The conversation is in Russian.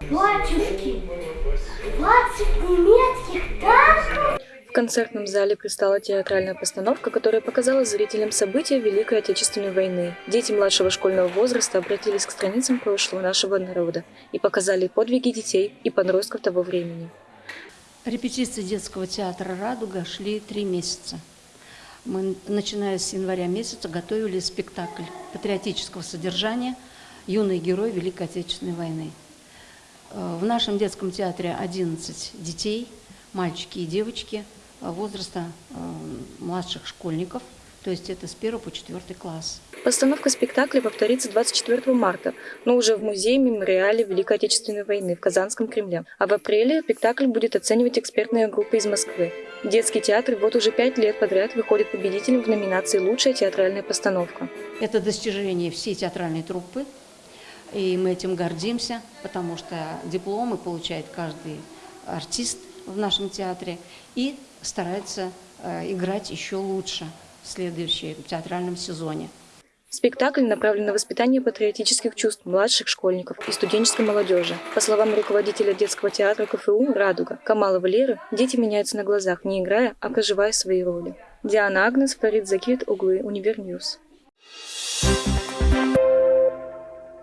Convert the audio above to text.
Батюшки, 20 немецких танков? В концертном зале предстала театральная постановка, которая показала зрителям события Великой Отечественной войны. Дети младшего школьного возраста обратились к страницам прошлого нашего народа и показали подвиги детей и подростков того времени. Репетиции детского театра «Радуга» шли три месяца. Мы, начиная с января месяца, готовили спектакль патриотического содержания «Юный герой Великой Отечественной войны». Э, В нашем детском театре 11 детей, мальчики и девочки э, возраста э, младших школьников, то есть это с 1 по 4 класс. Постановка спектакля повторится 24 марта, но уже в музее-мемориале Великой Отечественной войны в Казанском Кремле. А в апреле спектакль будет оценивать экспертная группа из Москвы. Детский театр вот уже пять лет подряд выходит победителем в номинации «Лучшая театральная постановка». Это достижение всей театральной труппы, и мы этим гордимся, потому что дипломы получает каждый артист в нашем театре и старается э, играть еще лучше в следующем театральном сезоне. Спектакль направлен на воспитание патриотических чувств младших школьников и студенческой молодежи. По словам руководителя детского театра КФУ «Радуга» Камала Валеры, дети меняются на глазах, не играя, а проживая свои роли. Диана Агнес, Фарид Закит, Углы, Универньюз. Thank